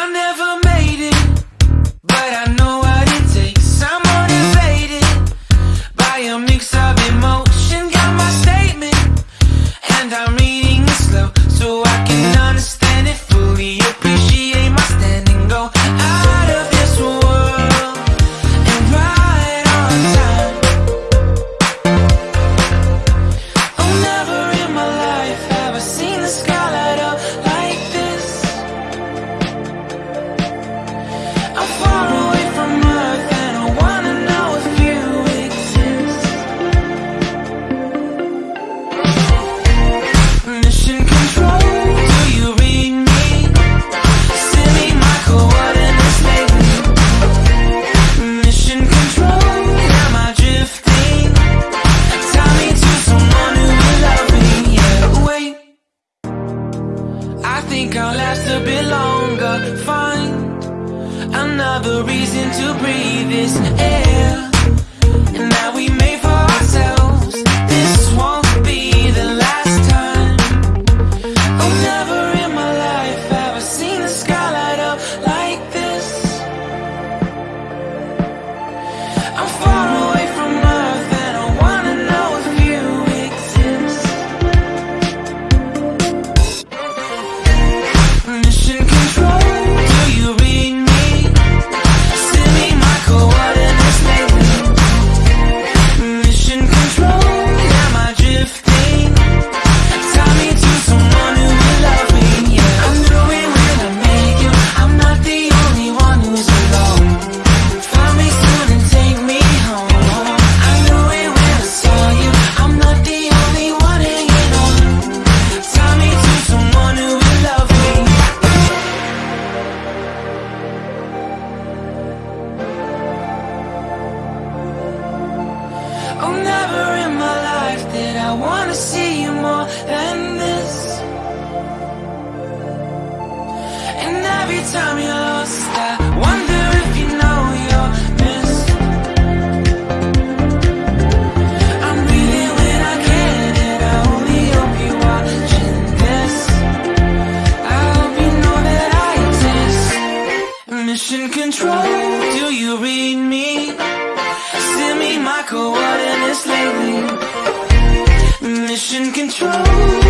I never think I'll last a bit longer. Find another reason to breathe this air. Never in my life did I wanna see you more than this. And every time you're lost, I wonder if you know you're missed. I'm when I can and I only hope you're watching this I hope you know that I exist. Mission Control, do you read my coordinates lately Mission control.